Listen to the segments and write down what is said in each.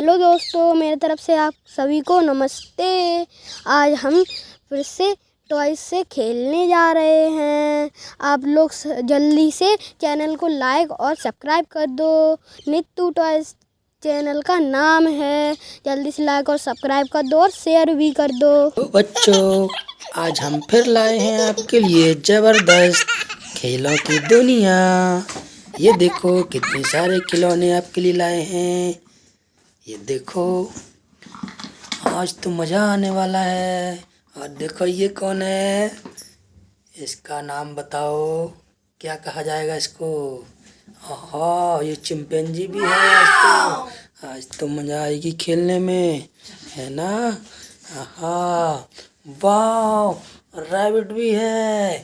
Hello दोस्तों, मेरे तरफ़ से आप सभी को नमस्ते। आज हम फिर से टॉयज से खेलने जा रहे हैं। आप लोग जल्दी से चैनल को लाइक और सब्सक्राइब कर दो। नित्तू टॉयज चैनल का नाम है। जल्दी से लाइक और सब्सक्राइब कर दो और शेयर भी कर दो। तो बच्चों, आज हम फिर लाए हैं आपके लिए ज़बरदस्त खेलों की दुनिया। ये देखो कितने सारे खिलौने आपके लिए लाए हैं। ये देखो आज तो मज़ा आने वाला है। और देखो ये कौन है? इसका नाम बताओ। क्या कहा जाएगा इसको? हाँ ये चिंपैंजी भी है आज तो। आज तो मज़ा आएगी खेलने में है ना? हाँ वाह रैबिट भी है।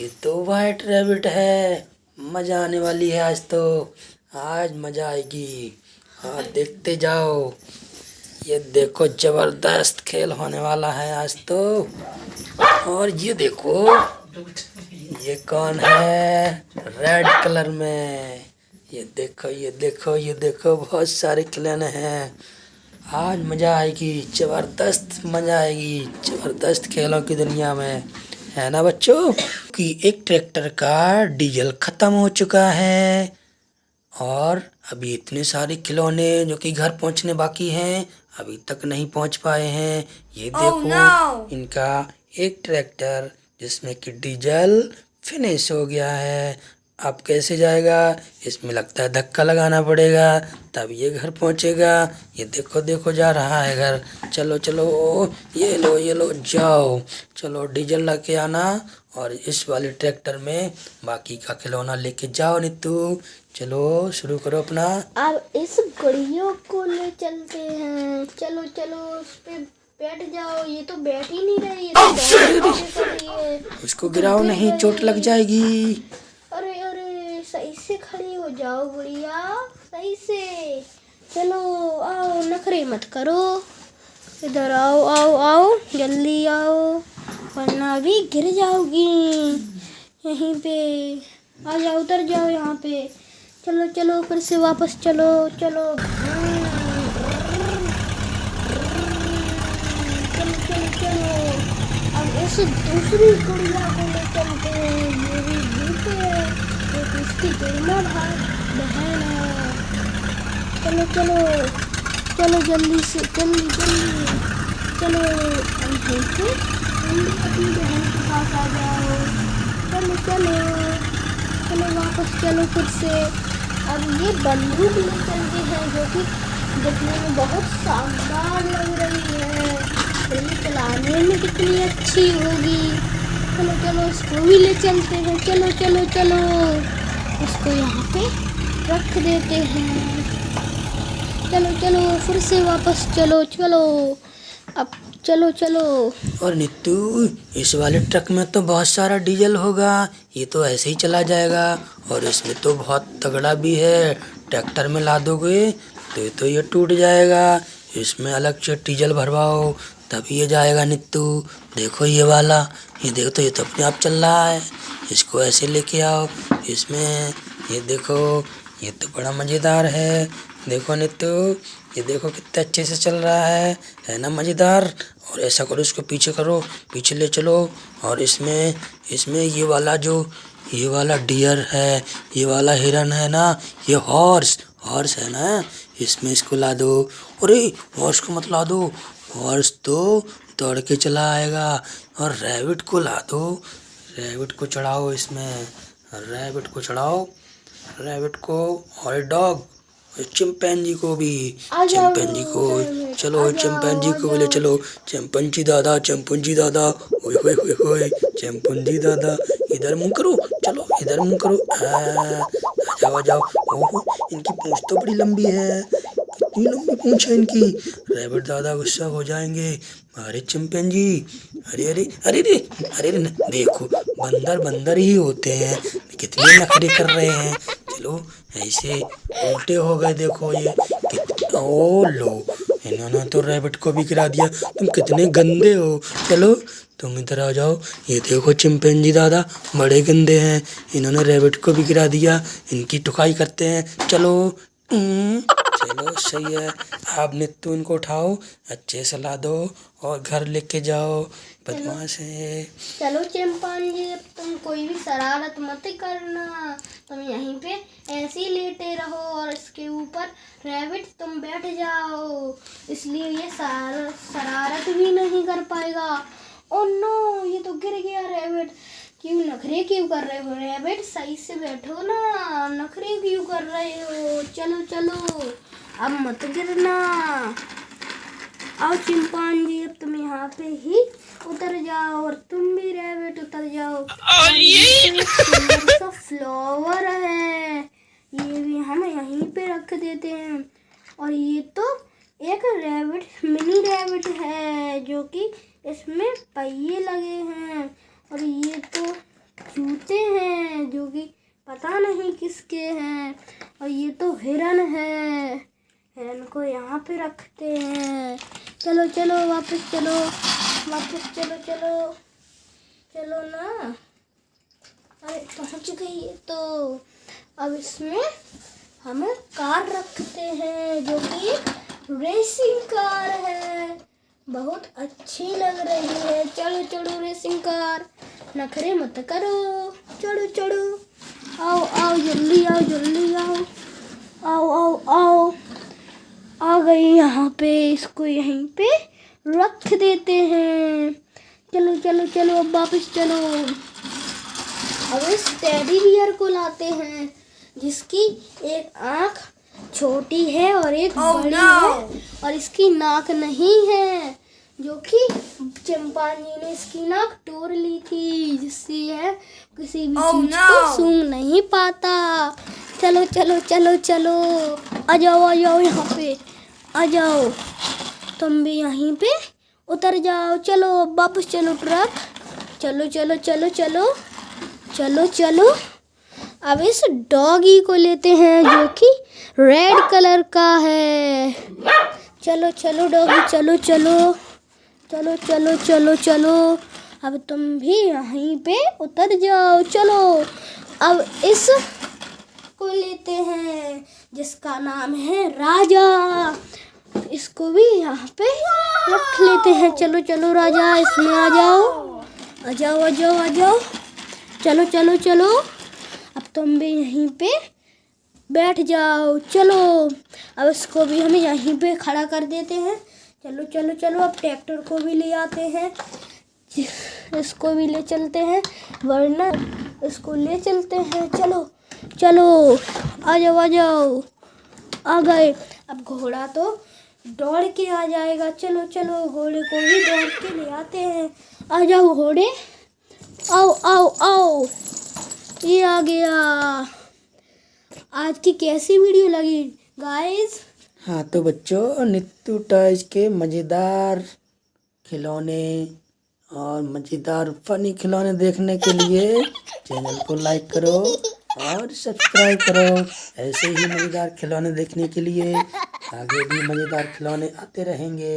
ये तो वाइट रैबिट है। मज़ा आने वाली है आज तो। आज मज़ा आएगी। हाँ देखते जाओ। ये देखो, ज़बरदस्त खेल होने वाला है आज तो। और ये देखो, ये कौन है? रेड कलर में। ये देखो ये देखो ये देखो, बहुत सारे खिलौने हैं। आज मज़ा आएगी, ज़बरदस्त मज़ा आएगी, ज़बरदस्त खेलों की दुनिया में। है ना बच्चों? कि एक ट्रैक्टर का डीजल ख़त्म हो चुका है। और अभी इतने सारे खिलौने जो कि घर पहुँचने बाकी हैं अभी तक नहीं पहुँच पाए हैं। ये oh, देखो no! इनका एक ट्रैक्टर जिसमें कि डीजल फिनिश हो गया है। अब कैसे जाएगा? इसमें लगता है धक्का लगाना पड़ेगा तब ये घर पहुंचेगा। ये देखो देखो जा रहा है घर। चलो चलो ये लो ये लो जाओ। चलो डीजल ला के आना। और इस वाले ट्रैक्टर में बाकी का खिलौना लेके जाओ नीतू। चलो शुरू करो अपना। अब इस गड़ियों को ले चलते हैं। चलो चलो उस पे बैठ जाओ। ये तो बैठ ही नहीं रही है तो उसको गिराओ नहीं चोट लग जाएगी। अरे अरे सही से खड़ी हो जाओ गुड़िया सही से। चलो आओ नखरे मत करो। इधर आओ आओ आओ जल्दी आओ। वरना भी गिर जाओगी। यहीं पे। आ जाओ, उतर जाओ यहाँ पे। चलो चलो फिर से वापस चलो चलो। चलो अब इस दूसरी गुड़िया को ले चलते ये भी जीत है। इसकी गुड़िया बहन है। चलो चलो। चलो, जल्दी से, जल्दी जल्दी। चलो अपनी बहन के पास आ जाओ चलो चलो चलो वापस चलो फिर से अब ये बंदूक ले चलते हैं जो कि देखने में बहुत शानदार लग रही है तो चलाने में कितनी अच्छी होगी चलो चलो इसको भी ले चलते हैं चलो चलो चलो इसको यहाँ पे रख देते हैं चलो चलो, फिर से वापस चलो चलो। अब चलो चलो। और नित्तू, इस वाले ट्रक में तो बहुत सारा डीजल होगा। ये तो ऐसे ही चला जाएगा। और इसमें तो बहुत तगड़ा भी है। ट्रैक्टर में ला दोगे तो ये तो ये टूट जाएगा। इसमें अलग से डीजल भरवाओ, तभी ये जाएगा नित्तू। देखो ये वाला। ये देखो तो ये तो अपने आप चल रहा है। इसको ऐसे लेके आओ। इसमें ये देखो ये तो बड़ा मज़ेदार है। देखो नित्तू ये देखो कितने अच्छे से चल रहा है। है ना मज़ेदार? और ऐसा करो, इसको पीछे करो, पीछे ले चलो। और इसमें इसमें ये वाला जो, ये वाला डियर है, ये वाला हिरन है ना, ये हॉर्स हॉर्स है ना, इसमें इसको ला दो। अरे, हॉर्स को मत ला दो। हॉर्स तो दौड़ के चला आएगा। और रैबिट को ला दो। रैबिट को चढ़ाओ इसमें। रैबिट को चढ़ाओ। रैबिट को और डॉग चिंपैंजी को भी। चिंपैंजी को। चलो चिंपैंजी को बोले चलो चिंपंजी दादा चिंपंजी दादा ओए होए होए होए चिंपंजी दादा इधर मुँह करो चलो इधर मुँह करो। आ जाओ जाओ। ओहो इनकी पूंछ तो बड़ी लंबी है। कितनी लंबी पूंछ है इनकी। रैबिट दादा गुस्सा हो जाएँगे। अरे चिंपैंजी अरे अरे अरे अरे अरे देखो बंदर बंदर ही होते हैं। कितने नखरे कर रहे हैं। चलो ऐसे उल्टे हो गए देखो ये। ओ लो। इन्होंने तो रैबिट को भी गिरा दिया। तुम कितने गंदे हो। चलो, तुम इधर आ जाओ। ये देखो चिंपैंजी दादा, बड़े गंदे हैं। इन्होंने रैबिट को भी गिरा दिया। इनकी टुकाई करते हैं। चलो चलो सही है। आप नित्तू इनको उठाओ अच्छे से ला दो और घर लेके जाओ। बदमाश है चलो चिंपांजी अब तुम कोई भी शरारत मत करना। तुम यहीं पे ऐसे ही लेटे रहो और इसके ऊपर रैबिट तुम बैठ जाओ। इसलिए ये शरारत भी नहीं कर पाएगा। ओ नो ये तो गिर गया रैबिट क्यों नखरे क्यों कर रहे हो रैबिट? सही से बैठो ना नखरे क्यों कर रहे हो? चलो चलो अब मत गिरना। आओ चिंपांजी अब तुम यहाँ पे ही उतर जाओ और तुम भी रैबिट उतर जाओ। और ये? सा फ्लावर है। ये भी हम यहीं पे रख देते हैं। और ये तो एक रैबिट मिनी रैबिट है जो कि इसमें पहिए लगे हैं। और ये तो जूते हैं, जो कि पता नहीं किसके हैं। और ये तो हिरन है। हिरन को यहाँ पे रखते हैं। चलो चलो, वापस चलो। वापस चलो चलो। चलो ना। अरे पहुँच गई तो? अब इसमें हम कार रखते हैं, जो कि रेसिंग कार है। बहुत अच्छी लग रही है। चलो चलो रेसिंग कार नखरे मत करो। चलो चलो आओ आओ जल्दी आओ जल्दी आओ। आओ आओ आओ। आ गई यहाँ पे इसको यहीं पे रख देते हैं। चलो चलो चलो अब वापस चलो। अब इस टेडी बियर को लाते हैं जिसकी एक आँख छोटी है और एक बड़ी है और इसकी नाक नहीं है। जो कि चंपाजी ने इसकी नाक तोड़ ली थी जिससे यह किसी भी चीज़ को सूंघ नहीं पाता। चलो चलो चलो चलो। आ जाओ आ जाओ यहाँ पे। आ जाओ। तुम भी यहीं पे उतर जाओ। चलो वापस चलो ट्रक। चलो चलो चलो चलो। चलो चलो। अब इस डॉगी को लेते हैं जो कि रेड कलर का है। चलो चलो डॉगी चलो चलो। चलो चलो चलो चलो। अब तुम भी यहीं पे उतर जाओ। चलो, अब इस को लेते हैं, जिसका नाम है राजा। इसको भी यहाँ पे रख लेते हैं। चलो चलो, राजा, इसमें आ जाओ। आ जाओ आ जाओ आ जाओ। चलो चलो चलो। अब तुम भी यहीं पे बैठ जाओ। चलो, अब इसको भी हम यहीं पे खड़ा कर देते हैं। चलो चलो चलो, अब ट्रैक्टर को भी ले आते हैं। इसको भी ले चलते हैं, वरना इसको ले चलते हैं। चलो चलो, आ जाओ आ जाओ। आ गए। अब घोड़ा तो दौड़ के आ जाएगा। चलो चलो, घोड़े को भी दौड़ के ले आते हैं। आ जाओ घोड़े। आओ आओ आओ। ये आ गया। आज की कैसी वीडियो लगी? गाइस हाँ तो बच्चों, नित्तू टॉयज के मज़ेदार खिलौने और मज़ेदार फनी खिलौने देखने के लिए चैनल को लाइक करो और सब्सक्राइब करो। ऐसे ही मज़ेदार खिलौने देखने के लिए आगे भी मज़ेदार खिलौने आते रहेंगे।